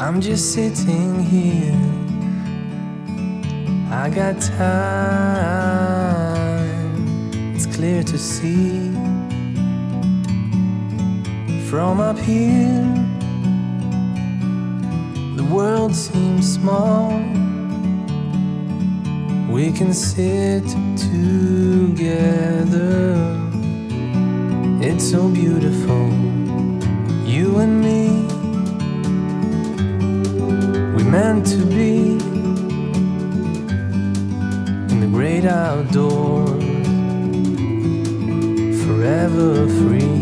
I'm just sitting here. I got time, it's clear to see. From up here, the world seems small. We can sit together. It's so beautiful, you and me. Meant to be in the great outdoors, forever free.